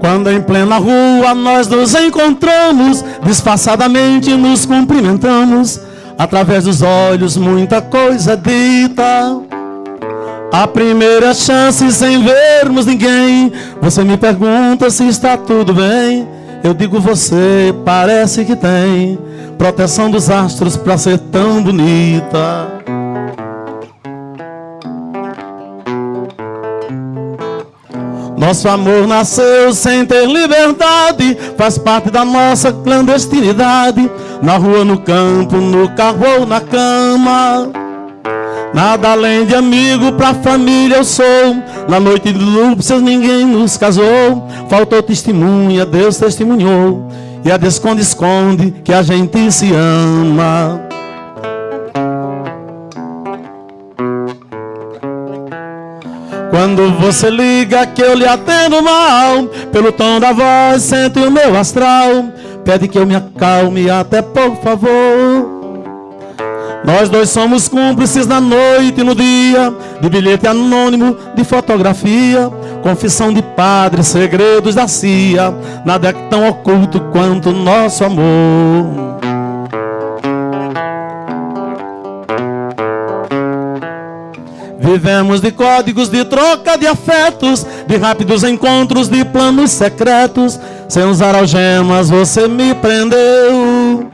Quando em plena rua nós nos encontramos, disfarçadamente nos cumprimentamos, através dos olhos muita coisa dita. A primeira chance sem vermos ninguém, você me pergunta se está tudo bem. Eu digo você, parece que tem proteção dos astros pra ser tão bonita. Nosso amor nasceu sem ter liberdade, faz parte da nossa clandestinidade. Na rua, no campo, no carro ou na cama. Nada além de amigo pra família eu sou. Na noite de núpcias ninguém nos casou. Faltou testemunha, Deus testemunhou. E a desconde esconde que a gente se ama. Quando você liga que eu lhe atendo mal Pelo tom da voz sente o meu astral. Pede que eu me acalme até por favor. Nós dois somos cúmplices na noite e no dia De bilhete anônimo, de fotografia Confissão de padre, segredos da CIA Nada é tão oculto quanto nosso amor Vivemos de códigos de troca de afetos, de rápidos encontros, de planos secretos. Sem usar algemas, você me prendeu.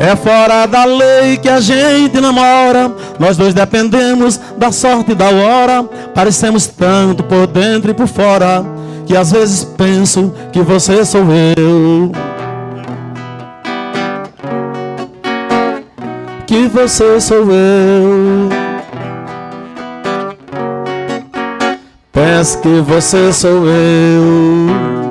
É fora da lei que a gente namora. Nós dois dependemos da sorte e da hora. Parecemos tanto por dentro e por fora. Que às vezes penso que você sou eu. Que você sou eu. Que você sou eu.